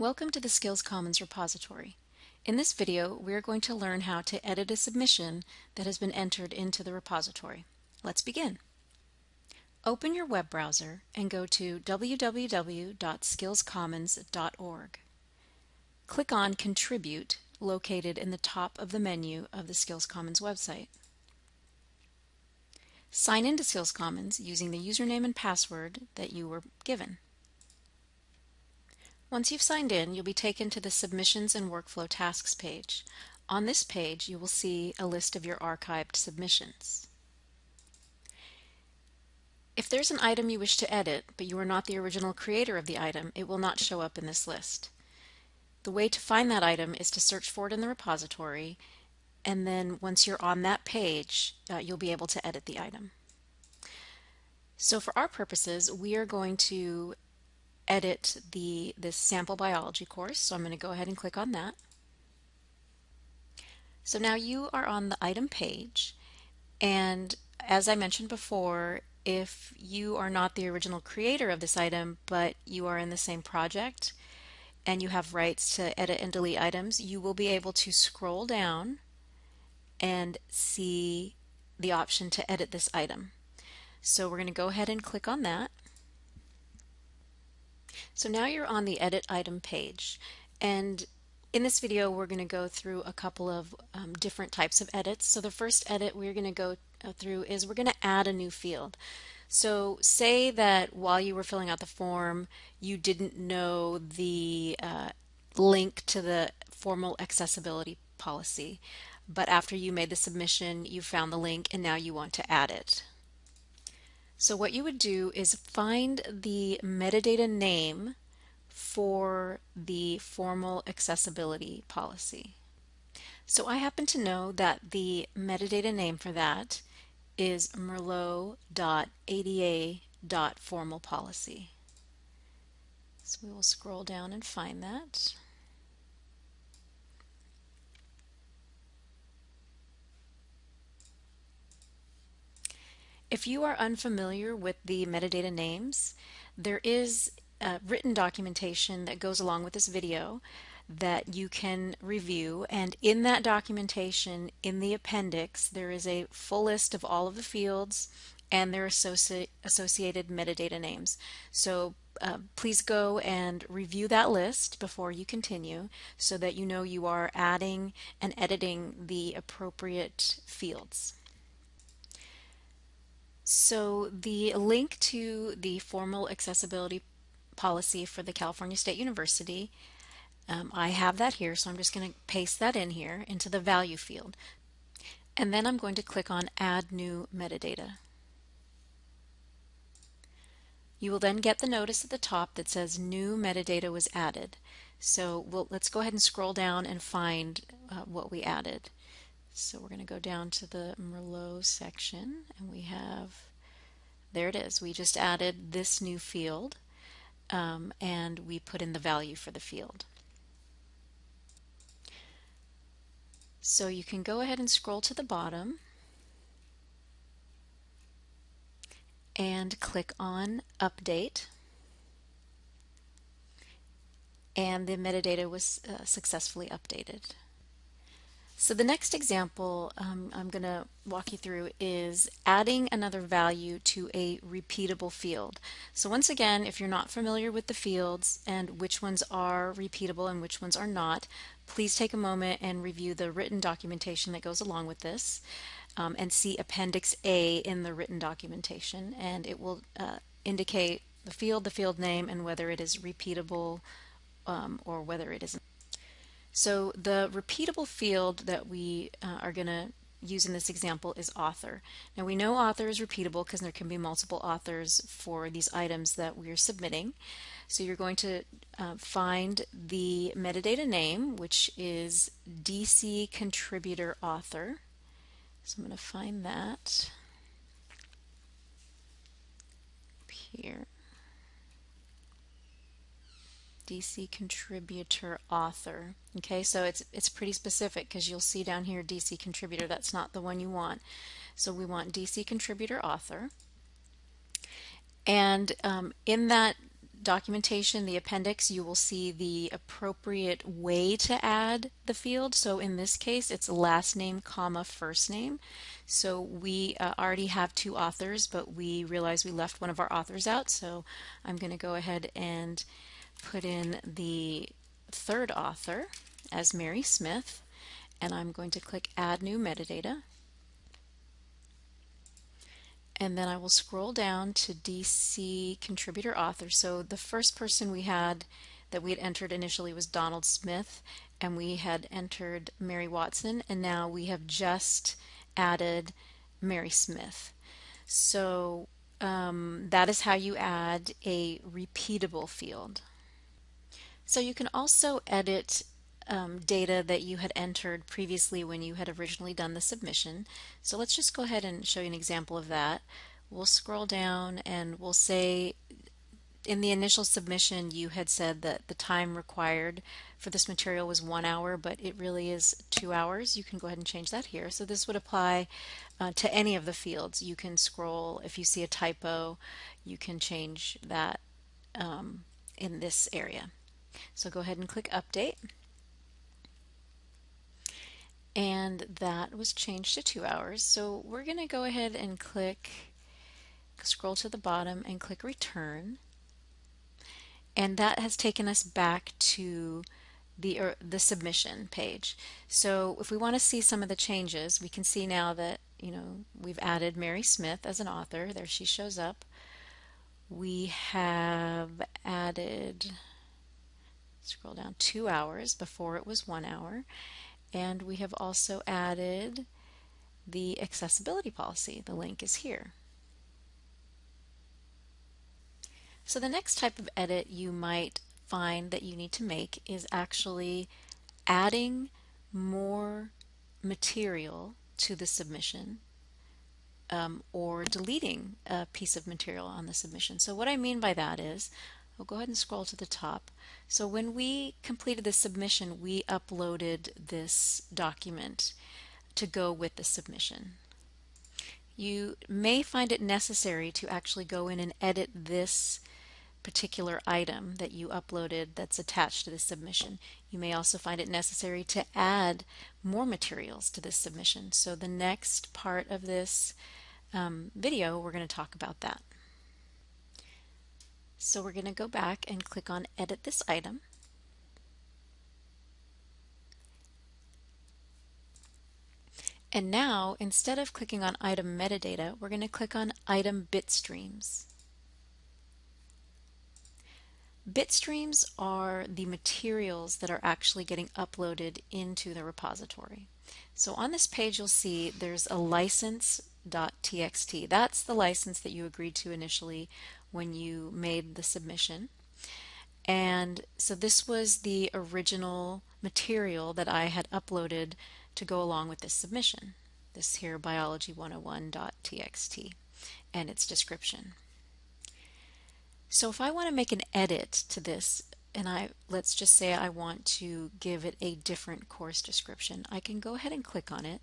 Welcome to the Skills Commons repository. In this video, we are going to learn how to edit a submission that has been entered into the repository. Let's begin. Open your web browser and go to www.skillscommons.org. Click on Contribute located in the top of the menu of the Skills Commons website. Sign into Skills Commons using the username and password that you were given. Once you've signed in, you'll be taken to the Submissions and Workflow Tasks page. On this page, you will see a list of your archived submissions. If there's an item you wish to edit, but you are not the original creator of the item, it will not show up in this list. The way to find that item is to search for it in the repository, and then once you're on that page, uh, you'll be able to edit the item. So for our purposes, we are going to edit the this sample biology course. So I'm going to go ahead and click on that. So now you are on the item page and as I mentioned before, if you are not the original creator of this item, but you are in the same project and you have rights to edit and delete items, you will be able to scroll down and see the option to edit this item. So we're going to go ahead and click on that. So now you're on the edit item page and in this video we're going to go through a couple of um, different types of edits. So the first edit we're going to go uh, through is we're going to add a new field. So say that while you were filling out the form you didn't know the uh, link to the formal accessibility policy but after you made the submission you found the link and now you want to add it. So what you would do is find the metadata name for the formal accessibility policy. So I happen to know that the metadata name for that is merlot.ada.formalpolicy. So we will scroll down and find that. If you are unfamiliar with the metadata names, there is written documentation that goes along with this video that you can review and in that documentation in the appendix there is a full list of all of the fields and their associ associated metadata names. So uh, please go and review that list before you continue so that you know you are adding and editing the appropriate fields. So the link to the formal accessibility policy for the California State University, um, I have that here, so I'm just going to paste that in here into the value field. And then I'm going to click on Add New Metadata. You will then get the notice at the top that says New Metadata was added. So we'll, let's go ahead and scroll down and find uh, what we added. So we're going to go down to the Merlot section and we have, there it is. We just added this new field um, and we put in the value for the field. So you can go ahead and scroll to the bottom and click on Update and the metadata was uh, successfully updated. So the next example um, I'm going to walk you through is adding another value to a repeatable field. So once again, if you're not familiar with the fields and which ones are repeatable and which ones are not, please take a moment and review the written documentation that goes along with this um, and see Appendix A in the written documentation and it will uh, indicate the field, the field name, and whether it is repeatable um, or whether it isn't. So the repeatable field that we uh, are going to use in this example is author. Now we know author is repeatable because there can be multiple authors for these items that we're submitting. So you're going to uh, find the metadata name, which is DC contributor author. So I'm going to find that here. DC contributor author. Okay, so it's it's pretty specific because you'll see down here DC contributor. That's not the one you want. So we want DC contributor author. And um, in that documentation, the appendix, you will see the appropriate way to add the field. So in this case, it's last name, comma, first name. So we uh, already have two authors, but we realize we left one of our authors out. So I'm going to go ahead and put in the third author as Mary Smith, and I'm going to click Add New Metadata and then I will scroll down to DC contributor author. So the first person we had that we had entered initially was Donald Smith and we had entered Mary Watson and now we have just added Mary Smith. So um, that is how you add a repeatable field. So you can also edit um, data that you had entered previously when you had originally done the submission. So let's just go ahead and show you an example of that. We'll scroll down and we'll say in the initial submission you had said that the time required for this material was one hour but it really is two hours. You can go ahead and change that here. So this would apply uh, to any of the fields. You can scroll. If you see a typo you can change that um, in this area so go ahead and click update and that was changed to two hours. So we're going to go ahead and click, scroll to the bottom and click return. And that has taken us back to the, er, the submission page. So if we want to see some of the changes, we can see now that, you know, we've added Mary Smith as an author. There she shows up. We have added, scroll down, two hours. Before it was one hour and we have also added the accessibility policy. The link is here. So the next type of edit you might find that you need to make is actually adding more material to the submission um, or deleting a piece of material on the submission. So what I mean by that is We'll go ahead and scroll to the top. So when we completed the submission, we uploaded this document to go with the submission. You may find it necessary to actually go in and edit this particular item that you uploaded that's attached to the submission. You may also find it necessary to add more materials to this submission. So the next part of this um, video, we're going to talk about that. So we're going to go back and click on edit this item. And now, instead of clicking on item metadata, we're going to click on item bitstreams. Bitstreams are the materials that are actually getting uploaded into the repository. So on this page you'll see there's a license.txt. That's the license that you agreed to initially when you made the submission. And so this was the original material that I had uploaded to go along with this submission. This here biology101.txt and its description. So if I want to make an edit to this and I let's just say I want to give it a different course description, I can go ahead and click on it.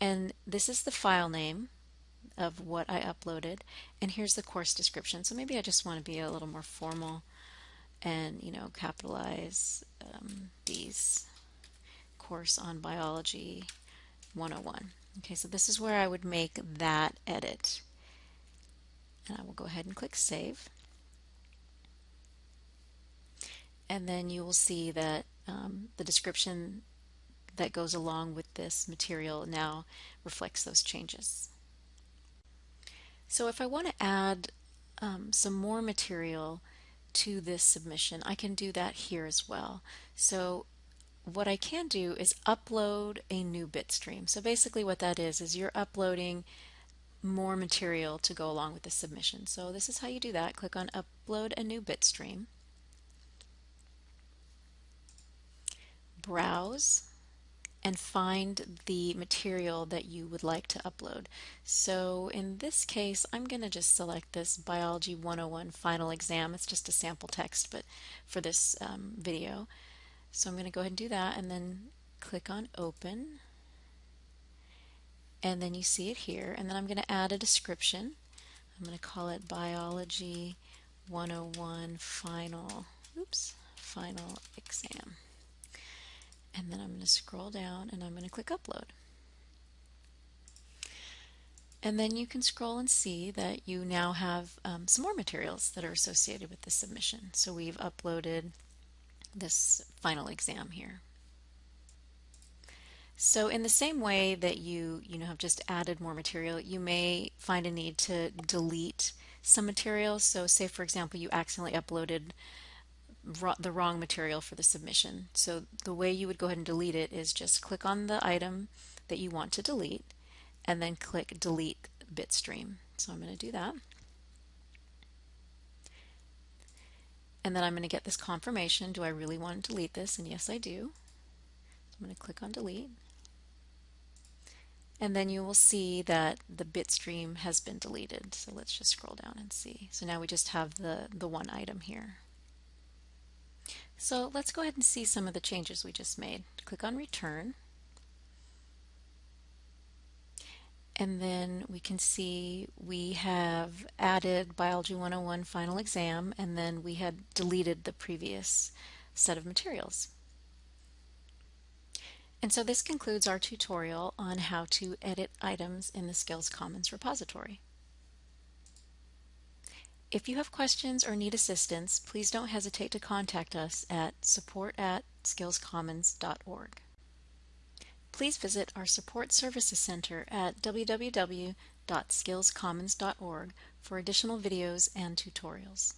And this is the file name of what I uploaded. And here's the course description. So maybe I just want to be a little more formal and you know capitalize um, these course on biology 101 okay so this is where I would make that edit. And I will go ahead and click save. And then you will see that um, the description that goes along with this material now reflects those changes. So if I want to add um, some more material to this submission, I can do that here as well. So what I can do is upload a new bitstream. So basically what that is, is you're uploading more material to go along with the submission. So this is how you do that. Click on upload a new bitstream. Browse and find the material that you would like to upload. So in this case, I'm going to just select this Biology 101 final exam. It's just a sample text, but for this um, video. So I'm going to go ahead and do that and then click on open. And then you see it here. And then I'm going to add a description. I'm going to call it Biology 101 Final, oops, Final Exam. And then I'm going to scroll down and I'm going to click Upload. And then you can scroll and see that you now have um, some more materials that are associated with the submission. So we've uploaded this final exam here. So in the same way that you, you know, have just added more material, you may find a need to delete some material. So say, for example, you accidentally uploaded the wrong material for the submission. So the way you would go ahead and delete it is just click on the item that you want to delete and then click delete bitstream. So I'm going to do that. And then I'm going to get this confirmation. Do I really want to delete this? And yes, I do. So I'm going to click on delete and then you will see that the bitstream has been deleted. So let's just scroll down and see. So now we just have the, the one item here. So let's go ahead and see some of the changes we just made. Click on return. And then we can see we have added Biology 101 final exam and then we had deleted the previous set of materials. And so this concludes our tutorial on how to edit items in the Skills Commons repository. If you have questions or need assistance, please don't hesitate to contact us at support at skillscommons.org. Please visit our Support Services Center at www.skillscommons.org for additional videos and tutorials.